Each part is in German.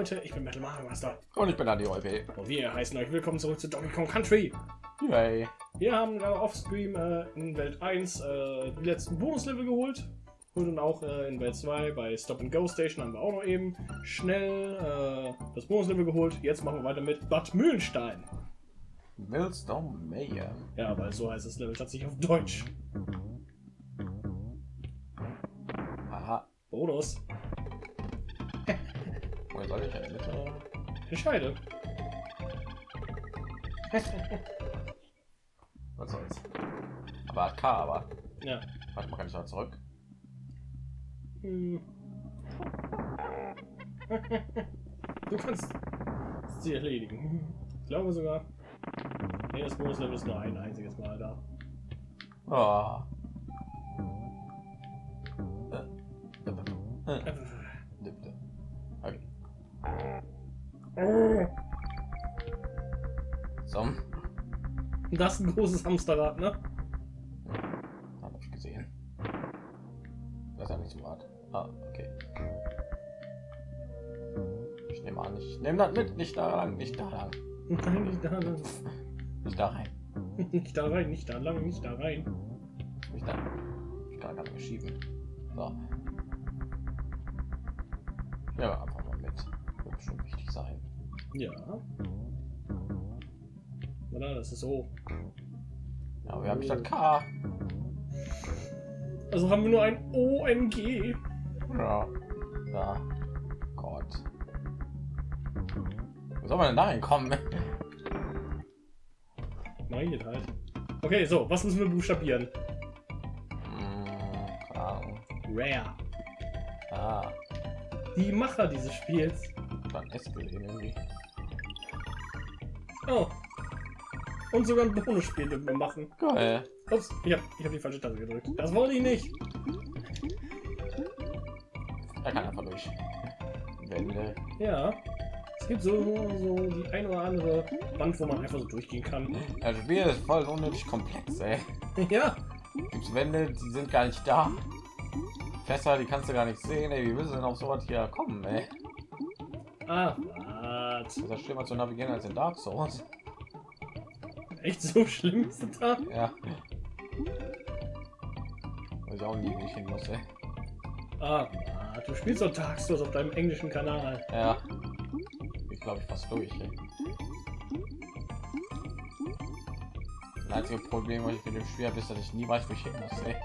Leute, ich bin Metal Mario Master Und ich bin Adi Olpe. und wir heißen euch willkommen zurück zu Donkey Kong Country. Yay. Wir haben gerade offstream äh, in Welt 1 äh, die letzten Bonuslevel geholt und dann auch äh, in Welt 2 bei Stop and Go Station haben wir auch noch eben schnell äh, das Bonuslevel geholt. Jetzt machen wir weiter mit Bad Mühlenstein. Millstone Mayer. Ja, weil so heißt das Level tatsächlich auf Deutsch. Aha. Bonus. Soll ich denn bitte? Entscheide. Was soll's? Aber hat K, aber. Ja. Warte mal, kann ich noch zurück? Hm. Du kannst sie erledigen. Ich glaube sogar. Nee, das Bonuslevel ist nur ein einziges Mal da. Oh. Äh, äh, So. das ist ein großes Hamsterrad, ne? Habe ich gesehen. Das ist ja nicht so hart. Ah, okay. Ich nehme an, ich nehme das mit, nicht da lang, nicht da lang, Nein, nicht da, nicht da rein, nicht da rein, nicht da lang, nicht da rein. nicht da. Ich kann gar nicht schieben. So. Ja. Oder? Das ist so. Ja, wir haben statt K. Also haben wir nur ein OMG. Ja. Ja. Gott. Wo soll man denn da reinkommen? Nein, geht halt. Okay, so, was müssen wir buchstabieren? Ahnung. Rare. Ah, Die Macher dieses Spiels. dann gelesen irgendwie. Oh. Und sogar ein Bonusspiel dürfen wir machen. Geil. Ups, ich habe ich hab die falsche Taste gedrückt. Das wollte ich nicht. Er kann einfach durch. Wände. Ja. Es gibt so, so die ein oder andere Wand, wo man einfach so durchgehen kann. Das Spiel ist voll unnötig komplex, ey. Ja. Gibt's Wände, die sind gar nicht da. Fässer, die kannst du gar nicht sehen, ey. Wie willst du denn auf sowas hier kommen, ey? Ah, was? Das ist schlimmer zu navigieren als in Dark Souls. Echt so schlimm ist das da? Ja. Weil ich auch nie nicht hin muss, ey. Ah, du spielst doch Dark Souls auf deinem englischen Kanal. Ja. Ich glaube, ich fast durch, ey. Das einzige Problem, was ich mit dem Spiel habe, ist, dass ich nie weiß, wo ich hin muss, ey.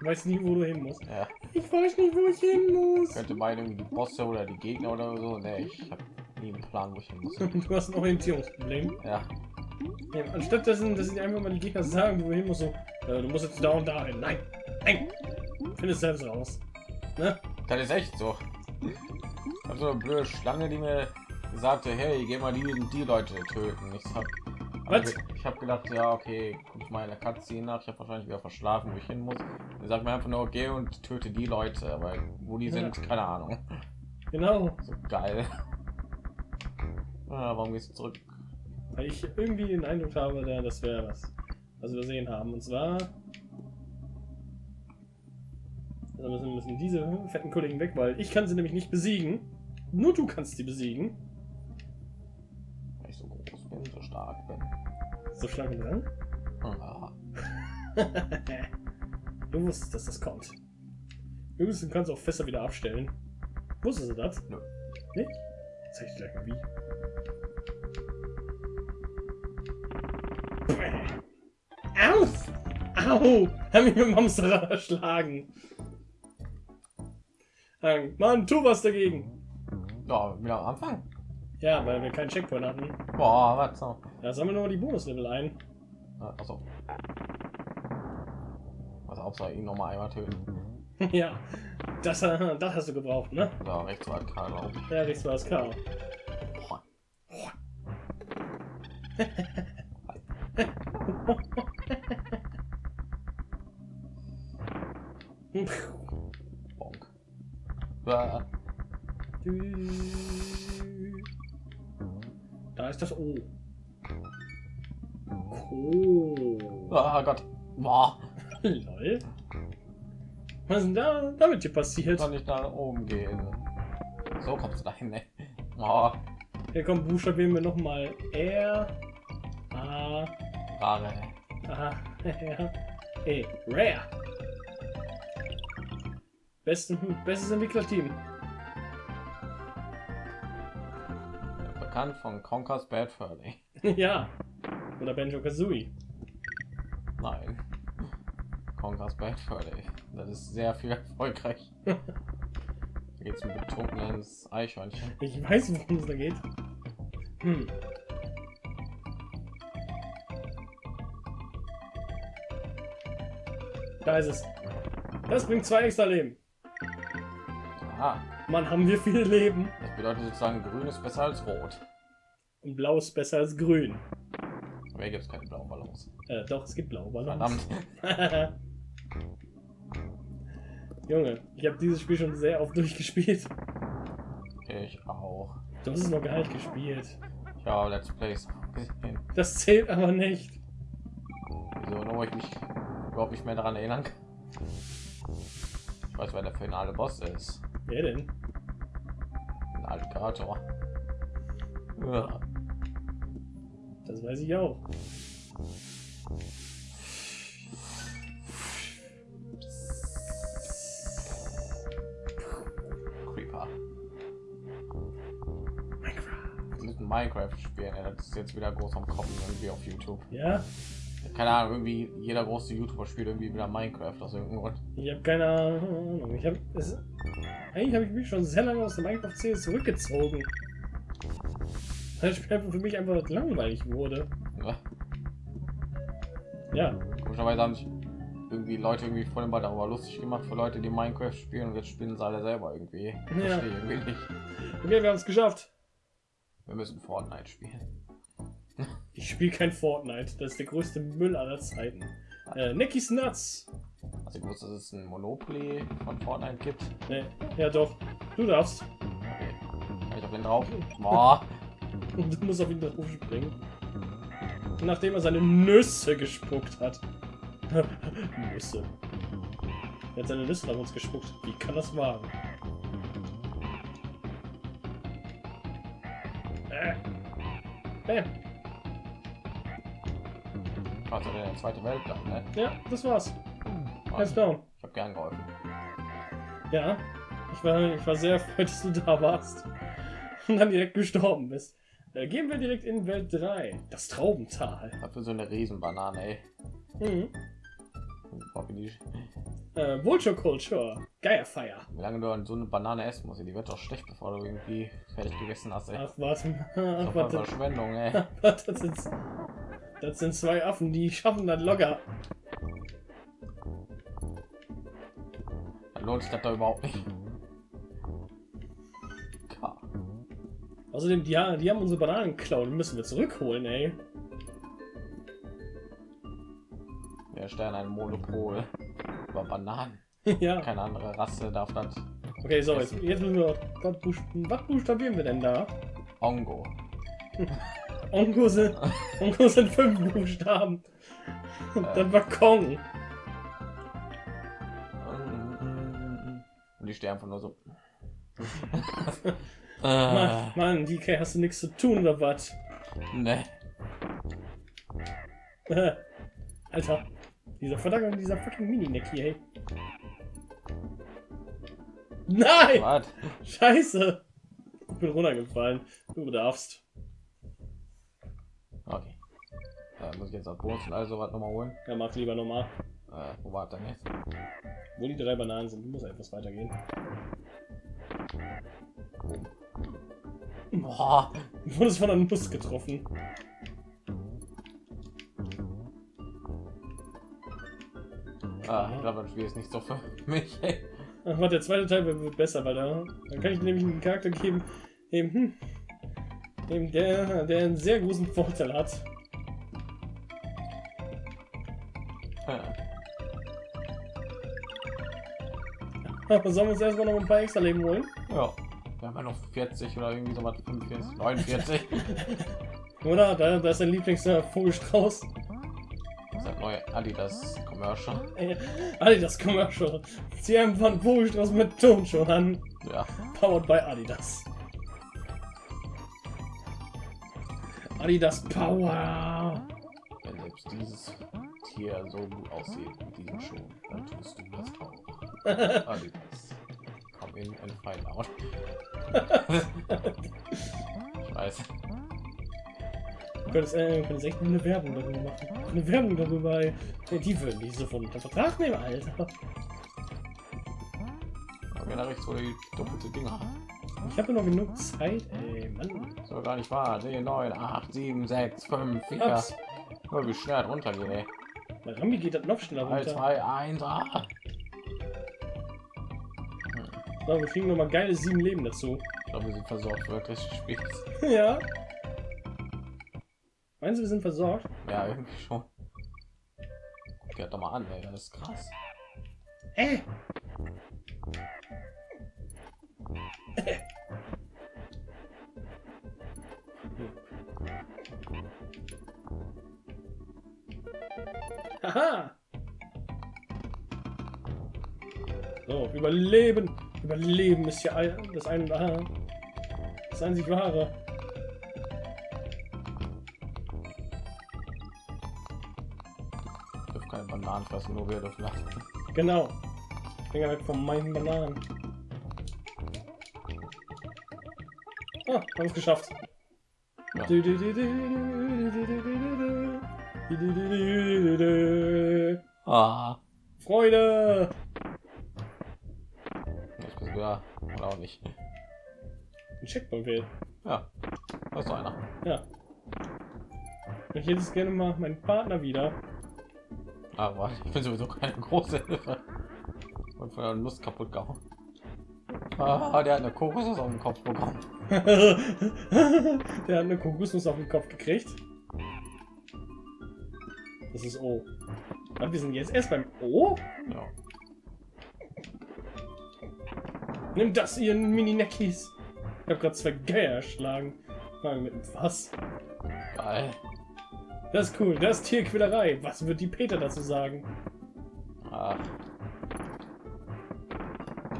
Du weißt nie, wo du hin musst. Ja. Ich weiß nicht, wo ich hin muss. könnte meinen, irgendwie die Bosse oder die Gegner oder so. Nee, ich habe nie einen Plan, wo ich hin muss. Du hast ein Orientierungsproblem. Ja. Ja, anstatt dessen, dass sie einfach mal die Gegner sagen, wo du hin musst, so, äh, du musst jetzt da und da hin. Nein, nein. Findest selbst raus. Ne? Das ist echt so. Also eine blöde Schlange, die mir sagte, hey, geh mal die und die Leute töten. Ich habe Was? ich habe gedacht, ja, okay, guck ich mal in der Cutscene nach. Ich habe wahrscheinlich wieder verschlafen, wo ich hin muss. Sagt mir einfach nur, geh und töte die Leute, aber wo die sind, keine Ahnung. Genau. So geil. Ah, warum gehst du zurück? Weil ich irgendwie den Eindruck habe, da, das wäre was, was wir sehen haben. Und zwar. Also müssen, müssen diese fetten Kollegen weg, weil ich kann sie nämlich nicht besiegen. Nur du kannst sie besiegen. Weil ich so groß bin, so stark bin. So Schlange dran. Ah, du wusstest, dass das kommt. Übrigens, du kannst auch Fässer wieder abstellen. Wusstest du das? Nö. Nicht? Zeig ich dir gleich mal wie. Au! Au! Hab mich mit Hamsterrad erschlagen. Ähm, Mann, tu was dagegen. ja, wieder am Anfang. Ja, weil wir keinen Checkpoint hatten. Boah, was so? Da sammeln wir mal die Bonuslevel ein. Also. Hauptsache ihn noch mal einmal töten. ja, das, äh, das hast du gebraucht, ne? Da rechts war Karl, glaube ich. Ja, rechts war das K. Bonk. Da ist das O. Oh. ah Gott. Boah. Lol. Was ist denn da damit hier passiert? Kann ich nach oben gehen? So kommst du dahin, ne? Oh, Hier kommt buchstabieren wir noch mal R A Rare. A R E Rare. Besten, bestes Entwicklerteam. Bekannt von Conker's Bad Fur Day. ja. Oder Benjo Kazooie. Nein. Conker's Bad Fur Day. Das ist sehr viel erfolgreich. Da geht's um betrunkenes Eichhörnchen. Ich weiß, worum es da geht. Hm. Da ist es. Das bringt zwei extra Leben. Aha. Mann, haben wir viele Leben. Das bedeutet sozusagen, grün ist besser als rot. Und blau ist besser als grün. Aber hier gibt es keine blauen Ballons. Äh, doch, es gibt blaue Ballons. Verdammt. Junge, ich habe dieses Spiel schon sehr oft durchgespielt. Ich auch. Du hast es noch gar nicht gespielt. Habe Let's Plays. Das zählt aber nicht. Wieso nur ich mich überhaupt nicht mehr daran erinnern kann. Ich weiß, wer der finale Boss ist. Wer denn? Ein Alligator. Ja. Das weiß ich auch. Minecraft. Spielen. Das ist jetzt wieder groß am Kommen irgendwie auf YouTube. Ja, Keine Ahnung, irgendwie jeder große YouTuber spielt irgendwie wieder Minecraft aus irgendeinem Grund. ich habe keine Ahnung. Ich habe es. Eigentlich habe ich mich schon sehr lange aus der Minecraft-Serie zurückgezogen. Weil das Spiel einfach für mich einfach langweilig wurde. Ja. Ja, Komischerweise haben sich irgendwie Leute irgendwie vor dem Ball darüber lustig gemacht für Leute, die Minecraft spielen und jetzt spielen sie alle selber irgendwie. Ja. Verstehe irgendwie nicht. okay, wir haben es geschafft. Wir müssen Fortnite spielen. Ich spiele kein Fortnite. Das ist der größte Müll aller Zeiten. Äh, Necky's Nuts. Also ich wusste, dass es ein Monopoly von Fortnite gibt. Nee, ja doch. Du darfst. Okay. Kann ich auf den drauf? Boah. Und du musst auf ihn drauf springen. Nachdem er seine Nüsse gespuckt hat. Nüsse. Er hat seine Nüsse auf uns gespuckt. Wie kann das wagen? Bam. Also der zweite Weltkrieg, ne? Ja, das war's. Also, down. ich habe gern geholfen. Ja. Ich war, ich war sehr erfreut, dass du da warst. Und dann direkt gestorben bist. Äh, gehen wir direkt in Welt 3. Das Traubental. Dafür so eine Riesenbanane, ey. Mhm. Äh, Vulture Culture. Geierfeier. wie lange du so eine Banane essen musst, die wird doch schlecht, bevor du irgendwie fertig gegessen hast, ey. Ach. Das Ach, warte. Verschwendung, ey. Das sind, das sind zwei Affen, die schaffen das locker. Dann lohnt sich das doch überhaupt nicht. Außerdem, die, die haben unsere Bananen geklaut. Müssen wir zurückholen, ey. Der Stern ein Monopol über Bananen. ja. Keine andere Rasse darf das. Okay, so, jetzt, jetzt müssen wir. Was, was buchstabieren wir denn da? Ongo. Onko sind, Onko sind fünf Buchstaben. Und dann war Kong. Und die stehen einfach nur so. Mann, äh, Mann, DK, hast du nichts zu tun oder was? ne. Alter, dieser verdammte, dieser fucking Mini-Neck hier, ey. Nein! Was? Scheiße! Ich bin runtergefallen. Du darfst. Okay. Äh, muss ich jetzt auch Bonus und also was nochmal holen? Ja, mach lieber nochmal. Äh, wo war denn jetzt? Wo die drei Bananen sind, muss etwas weitergehen. Boah. Du wurdest von einer Nuss getroffen. Ah, ich glaube, das Spiel ist nicht so für mich. Ach, warte, der zweite Teil wird besser, weil da, dann kann ich nämlich einen Charakter geben, eben, hm, eben der, der einen sehr großen Vorteil hat. Aber sollen wir uns erstmal noch ein paar extra Leben holen? Ja. Wir haben ja noch 40 oder irgendwie so was 45, 49. Oder? Da, da ist dein Lieblingsvogelstrauß. Das neue Adidas Commercial. Adidas Commercial. Haben von Buchstraß mit Ton schon an. Ja. Powered by Adidas. Adidas Power. Wenn selbst dieses Tier so gut aussieht mit diesem Schuh, dann tust du das auch. Adidas. Komm in ein Fight out. ich weiß. Könntest, äh, könntest echt eine Werbung darüber machen. Eine Werbung darüber. ey. Die würden die sofort unter Vertrag nehmen, Alter. Aber da rechts wurde die doppelte Dinger. Ich habe noch genug Zeit, ey, Mann. So gar nicht wahr. 10, 9, 8, 7, 6, 5, 4. Ups. Wie schnell runtergehen, ey. Bei Rambi geht das noch schneller 3, runter. 2, 1, ah. So, wir kriegen noch mal geile sieben Leben dazu. Ich glaube, wir sind versorgt wirklich gespielt. ja. Meinst du, wir sind versorgt? Ja, irgendwie schon. Guck dir doch mal an, ey. Das ist krass. Äh. Haha. So, überleben. Überleben ist ja das ein, das einzig wahre. Bananen fressen, nur wir dürfen lachen. Genau. Finger weg von meinen Bananen. Ah, haben es geschafft. Ja. Ah. Freude! Jetzt bist du ja, oder auch nicht. Ein Checkpoint fehlt. Ja, da ist einer. Ja. Ich hätte es gerne mal meinen Partner wieder. Aber ich bin sowieso keine große Hilfe. Und von der Lust kaputt gehauen. Ah, der hat eine Kokosnuss auf den Kopf bekommen. Der hat eine Kokosnuss auf den Kopf gekriegt. Das ist O. Und wir sind jetzt erst beim O. Ja. Nimm das, ihr Mini-Neckies. Ich habe gerade zwei Geier erschlagen. Mit dem Fass. Geil. Das ist cool. Das ist Tierquälerei. Was wird die Peter dazu sagen? Ach.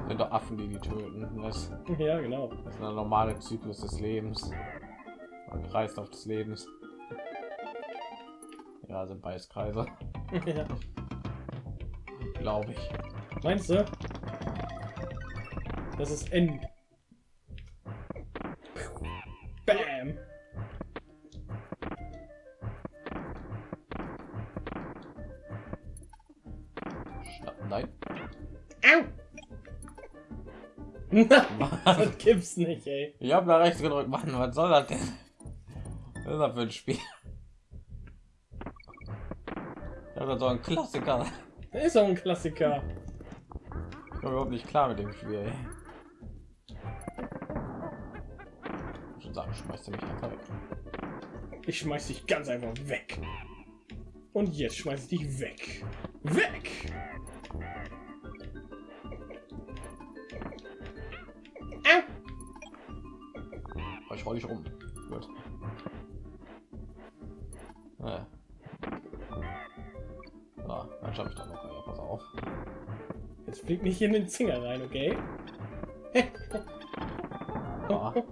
Sind doch Affen, die die töten. Das, Ja, genau. das ist der normale Zyklus des Lebens. Und Kreislauf des Lebens. Ja, sind beides Kreise, ja. glaube ich. Meinst du? Das ist N. nein. Au. das gibt's nicht, ey. Ich habe da rechts gedrückt. Mann, was soll das denn? Was ist das für ein Spiel? Ich habe so ein Klassiker. Das ist auch ein Klassiker. Ich komme überhaupt nicht klar mit dem Spiel. Ey. Ich schon sagen, schmeißt du mich einfach weg. Ich schmeiß dich ganz einfach weg. Und jetzt schmeiß ich dich weg. Weg! Aber ich roll dich um. Gut. Ja. Ja, dann schaffe ich dann noch. Ja, pass auf. Jetzt flieg nicht in den Zinger rein, okay? Ja.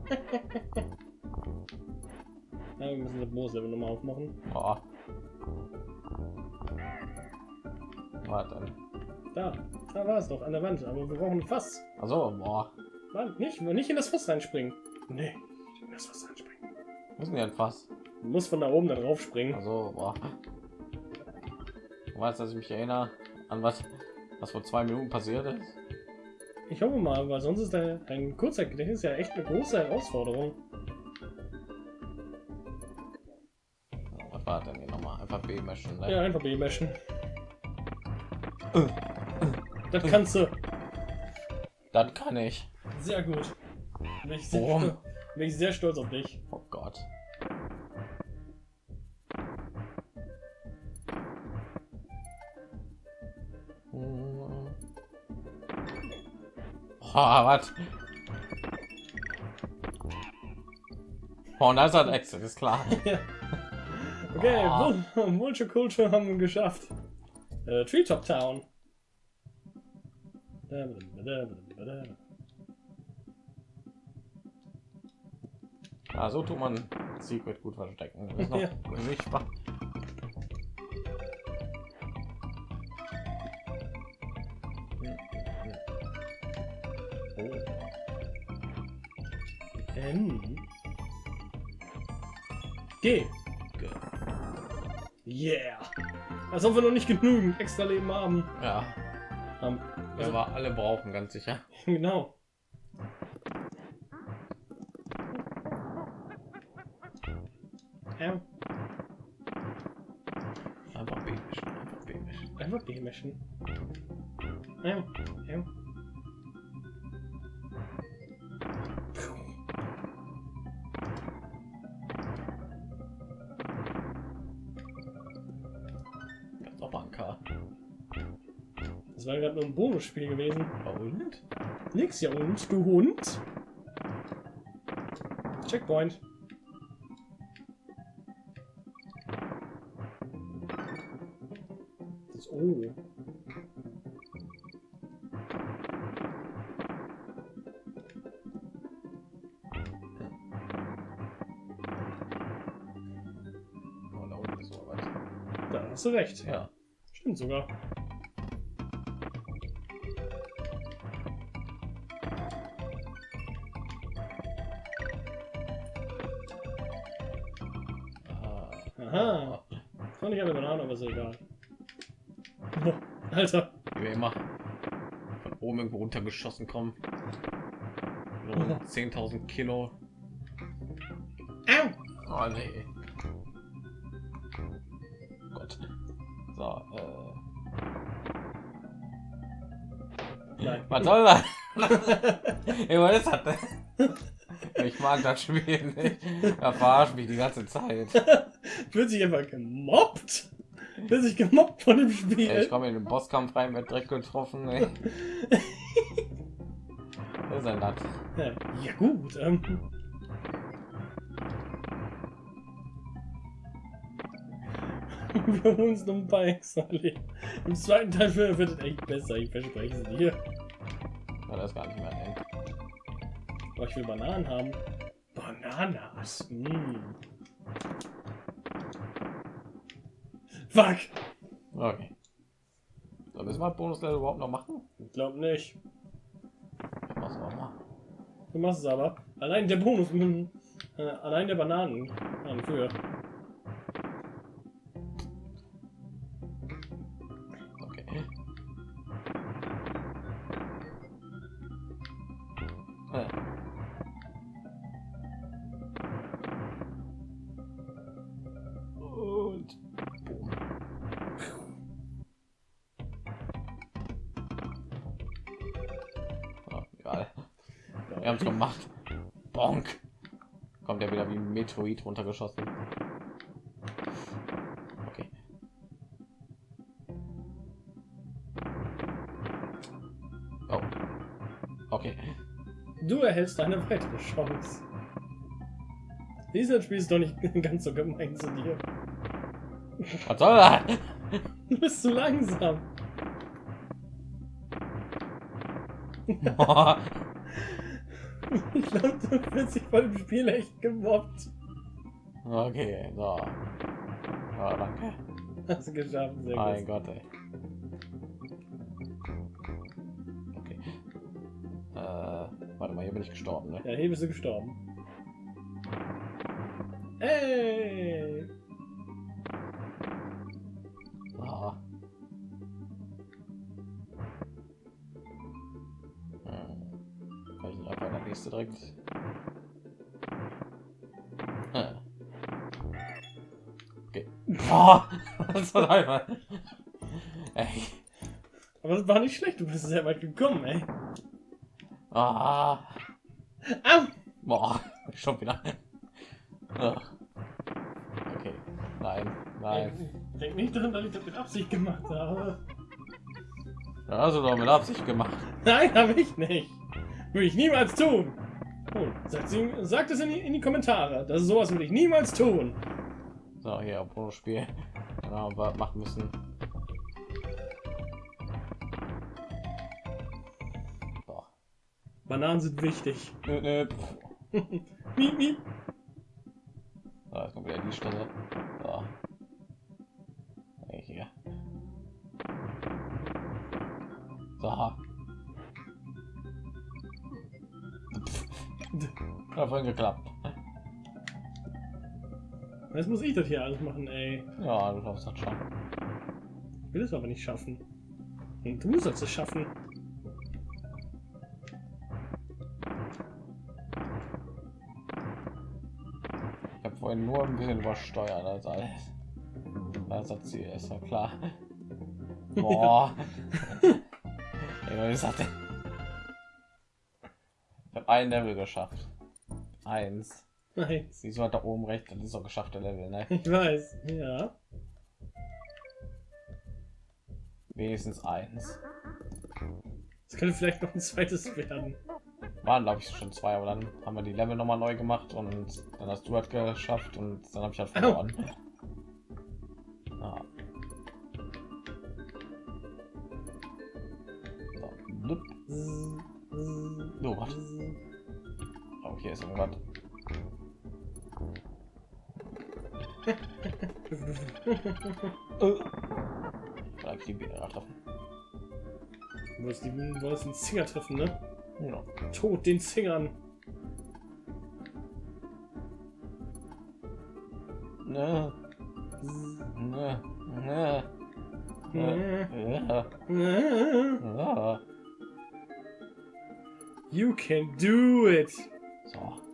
Ja, wir müssen das Moos-Level nochmal aufmachen. Ja. Warte. Da, da war es doch, an der Wand. Aber wir brauchen ein Fass. Also, boah. Mann, nicht, nicht in das Fass reinspringen. Nee, das Fass reinspringen. Müssen wir fast. Du musst von da oben da drauf springen. Also, boah. Du weißt, dass ich mich erinnere an was, was vor zwei Minuten passiert ist. Ich hoffe mal, weil sonst ist ein, ein Kurzzeitgedächtnis ja echt eine große Herausforderung. Was war denn hier nochmal? Einfach B mischen. Ne? Ja, einfach B-Meschen. Das kannst du. Das kann ich. Sehr gut. Warum? Bin ich sehr stolz auf dich. Oh Gott. Oh, was? Oh, und da ist ein Exit, ist klar. Ja. Okay, Vulture Culture haben wir geschafft. Äh, Treetop Town. Ja, so tut man Secret gut verstecken. Das ist noch Ja. nicht. Oh. N. G. G. Yeah. Als ob wir noch nicht genügend extra Leben haben. Ja, haben. wir aber alle brauchen ganz sicher. Genau. B-Mischen. Ja, ja. Ganz auch. Das war gerade nur ein Bonusspiel gewesen. Und? Nix ja und, du Hund. Checkpoint. Hast du recht. Ja. Stimmt sogar. Ah. Aha. Das war nicht eine Banane, aber ist ja egal. Boah, Alter. Wie wir immer von oben irgendwo runtergeschossen kommen. So 10.000 Kilo. Au! Oh nee. So, äh. Nein. Was soll das? Ey, was ist das denn? Ich mag das Spiel nicht. Er verarscht mich die ganze Zeit. Wird sich einfach gemobbt? Wird sich gemobbt von dem Spiel? Ey, ich komme in den Bosskampf rein, wird direkt getroffen. Ey. Was ist denn das? Ja, ja gut. Ähm. Wir holen uns noch ein paar extra Leben. Im zweiten Teil wird es echt besser, ich verspreche es dir. Ja, das ist gar nicht mehr ein. Aber ich will Bananen haben. Bananas. Mm. Fuck. Okay. So, müssen wir Bonuslevel überhaupt noch machen? Ich glaube nicht. Ich mach's auch mal. Du machst es aber. Allein der Bonus, mm, äh, allein der Bananen an für. Gemacht. Bonk. Kommt ja wieder wie ein Meteorit runtergeschossen. Okay. Oh. Okay. Du erhältst eine weitere Chance. Dieses Spiel ist doch nicht ganz so gemein zu dir. Was soll das? Du bist zu langsam. Ich glaube, du wirst dich von dem Spiel echt gemobbt. okay, so. Ja, danke. Hast du geschafft, sehr Mein gut. Gott, ey. Okay. Äh, warte mal, hier bin ich gestorben, ne? Ja, hier bist du gestorben. Ey! Direkt? Äh. Okay. Boah, das war. Ey. Aber das war nicht schlecht, du bist sehr weit gekommen, ey. Ah. Au! Boah, schon wieder. Ah. Okay. Nein, nein. Denk nicht dran, dass ich das mit Absicht gemacht habe. Du doch mit Absicht gemacht. Nein, habe ich nicht. Würde ich niemals tun. Oh, sagt, sie, sagt es in die, in die Kommentare. Das ist sowas würde ich niemals tun. So, hier, Bonusspiel. Genau, aber machen müssen. So. Bananen sind wichtig. Nö, nö. miep, miep. So, jetzt kommt wieder die Stelle. Geklappt. Jetzt muss ich das hier alles machen, ey. Ja, du schaffst das schon. Ich will es aber nicht schaffen. Und du sollst es schaffen. Ich habe vorhin nur ein bisschen übersteuert als alles. Das hat Ziel, ist ja klar. Boah. Ey, was ist das denn? Ich habe ein Level geschafft. Eins. Nein, Siehst du halt da oben rechts, das ist doch geschaffte Level, ne? ich weiß. Ja. Wenigstens eins. Es könnte vielleicht noch ein zweites werden. Waren glaube ich schon zwei, aber dann haben wir die Level noch mal neu gemacht und dann hast du halt geschafft und dann habe ich halt verloren. Ah. Irgendwas. Vielleicht die Biene treffen. Du wolltest, die, du wolltest den Zinger treffen, ne? Ja. Tod den Zingern. Ne, ne, ne, ja, äh, ja. You can do it. So.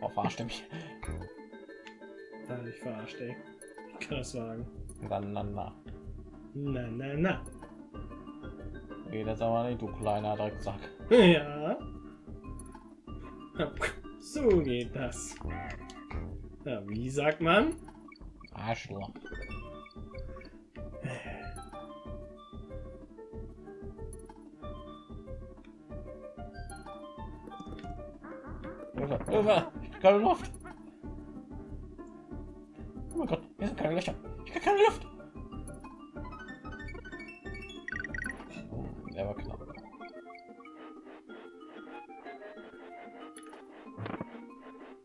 Oh, verarscht er mich. Da hab ich verarscht, ey. Ich kann das wagen. Dann, dann, na. Na, na, na. Geht das aber nicht, du kleiner Drecksack. Ja. So geht das. Ja, wie sagt man? Arschloch. Hilfe, Hilfe! Keine Luft! Oh mein Gott, hier sind keine Löcher. Ich krieg keine Luft! Der war knapp.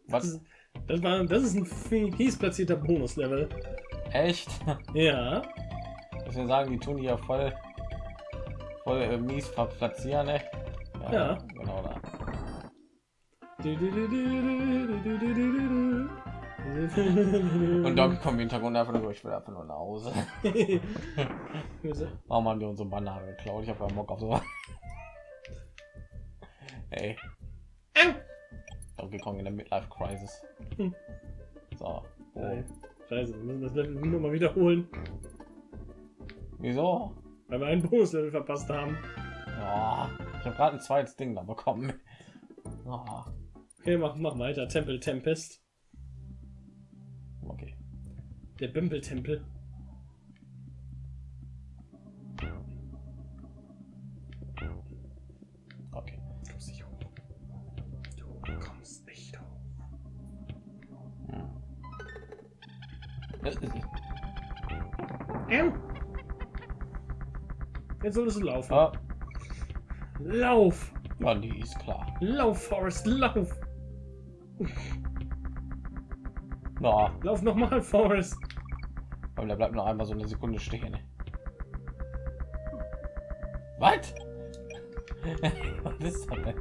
Was? Das war, das ist ein fies platzierter Bonuslevel. Echt? Ja. Wir sagen, die tun die ja voll, voll äh, mies platzieren, ne? Ja. Da. Und dann kommen im Hintergrund einfach nur, ich will einfach nur nach Hause. Warum haben wir unsere Banane geklaut? Ich habe keinen Bock auf so. Ey. Donkey Kong in der Midlife Crisis. So. Oh. Scheiße, wir müssen das Level nur mal wiederholen, Wieso? weil wir einen Bonuslevel verpasst haben. Ja, ich habe gerade ein zweites Ding da bekommen. Ah, Okay, mach, mach weiter. Tempel Tempest. okay. Der Bimpeltempel. Okay. Du kommst nicht hoch. Du kommst nicht hoch. Das ist Ähm. Jetzt solltest du laufen. ah, Lauf! ja, die ist klar. Lauf, Forrest, lauf! Ja, Lauf nochmal, Forrest! aber der bleibt noch einmal so eine Sekunde stehen. Was? Was ist das denn?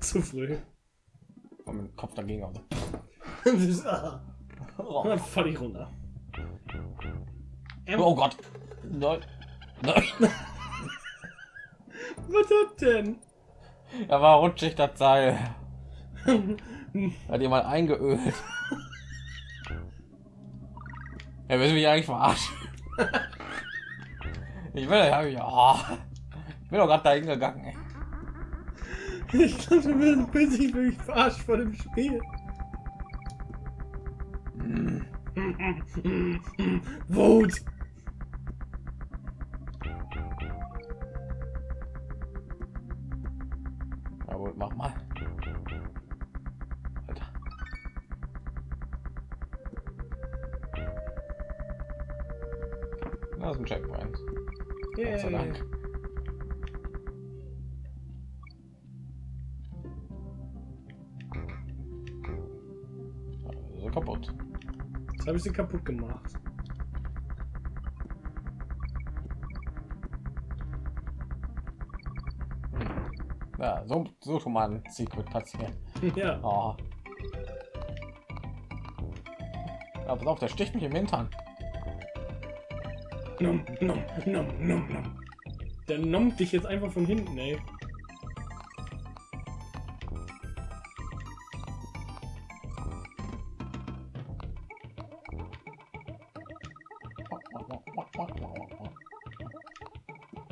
Zu früh. Und mit dem Kopf dagegen. Also. ah, Oh. dann fall ich runter. Ähm, oh Gott. Nein. Nein. Was hat denn? Da war rutschig das Seil. Hat jemand eingeölt. Willst du mich eigentlich verarschen? Ich will ja, ja. Ich bin doch gerade dahin gegangen. ey. Ich dachte, du bist bist ich wirklich verarscht vor dem Spiel. Hm. Wut! Das ist ein Checkpoint. Gott sei Yay. Dank. Also kaputt. Jetzt habe ich sie kaputt gemacht. Ja, so, so schon mal ein Secret passieren. ja. Oh. Ja, pass auf, der sticht mich im Hintern. Nom, nom, nom, nom, nom. Der nommt dich jetzt einfach von hinten, ey.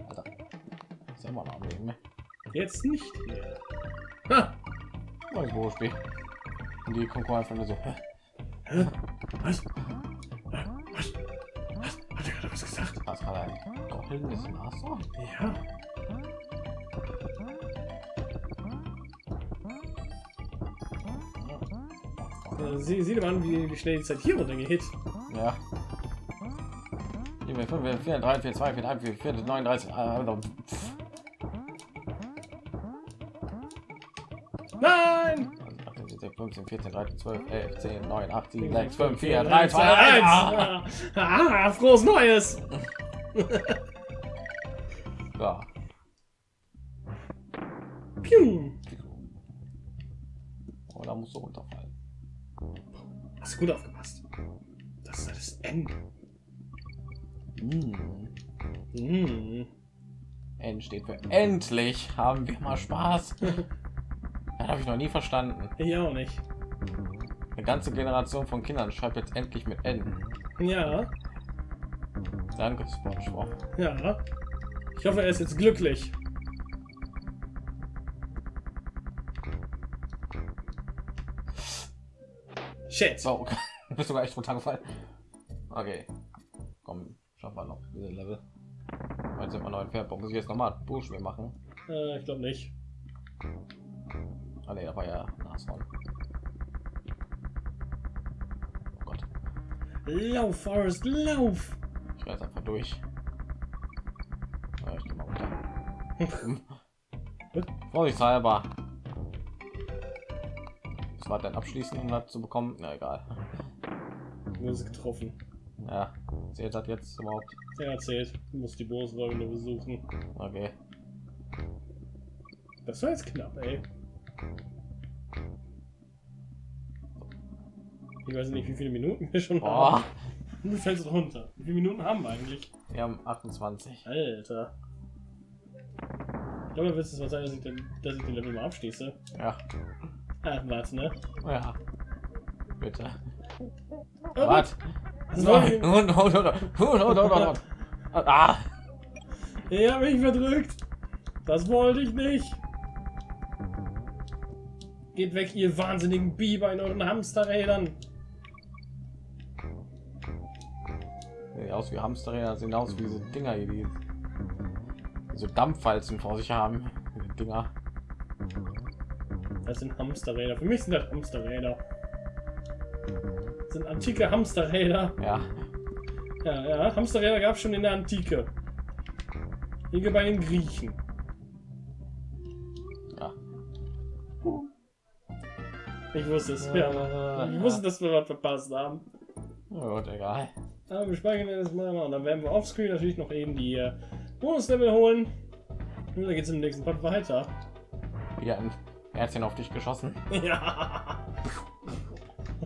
Alter. Ist immer noch am Leben, ne? Jetzt nicht mehr. Ha! Neues Spiel. Und die gucken einfach nur so. hä? Hä? Was? Gesagt? Was gerade ein goldenes Nashorn? Ja. Sie, sieh dir mal an, wie, wie schnell die Zeit hier runtergeht. Ja. Hier, 5, 4, 3, 4, 2, 4, 3, 4, 4, 39. Also, pff. Nein! 18, 15, 14, 13, 12, 11, 10, 9, 8, 7, 6, 5, 4, 3, 2, 1. Ah, ah, frohes Neues! Ja. Pium. Oh, da musst du runterfallen. Hast du gut aufgepasst. Das ist das Ende. Mm. Mm. N steht für endlich haben wir mal Spaß. Das habe ich noch nie verstanden. Ich auch nicht. Eine ganze Generation von Kindern schreibt jetzt endlich mit N. Ja, Danke, SpongeBob. ja. Ich hoffe, er ist jetzt glücklich. Shit. So, bist sogar echt runtergefallen. Okay, komm, schaffen wir noch diese Level. Jetzt sind wir noch entfernt. Muss ich jetzt nochmal Buchspiel machen? Äh, ich glaube nicht. Ah ne, da war ja Nashorn. Oh Gott, Lauf, Forrest, lauf! Ich werde einfach durch. Ja, ich geh mal runter. Vorsichtshalber. Das war dann abschließen, um das zu bekommen. Na egal. Hast getroffen. Ja, zählt das jetzt überhaupt? Er erzählt. Du musst die nur besuchen. Okay. Das war jetzt knapp, ey. Ich weiß nicht, wie viele Minuten wir schon Oh, haben. Du fällst runter. Wie viele Minuten haben wir eigentlich? wir haben 28. Alter. Ich glaube, wird es was sein, dass ich, den, dass ich den Level mal abschließe. Ja, Ah, warte, ne? ja. Bitte. Oh, Was? Das war Nein. Und, und, und, und, und, und, und. Ah, hab mich verdrückt. Das wollte ich nicht. Geht weg, ihr wahnsinnigen Biber in euren Hamsterrädern. Sehen aus wie Hamsterräder, sehen aus wie diese Dinger hier, die so Dampfwalzen vor sich haben. Dinger. Das sind Hamsterräder. Für mich sind das Hamsterräder. Das sind antike Hamsterräder. Ja, Ja, ja, Hamsterräder gab es schon in der Antike. Hier bei den Griechen. ja. Ich wusste es. Ja. Ich wusste, dass wir was verpasst haben. Ja, gut, egal. Aber wir speichern das mal und dann werden wir offscreen natürlich noch eben die äh, Bonuslevel holen. Und dann geht es im nächsten Part weiter. Wieder ein Herzchen auf dich geschossen. Ja.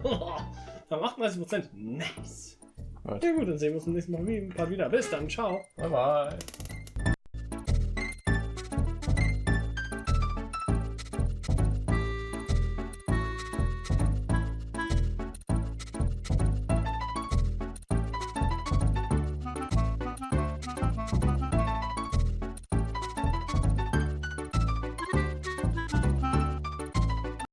Dann 38%. Nice. Gut. Ja gut, dann sehen wir uns im nächsten Mal wieder. Bis dann. Ciao. Bye bye.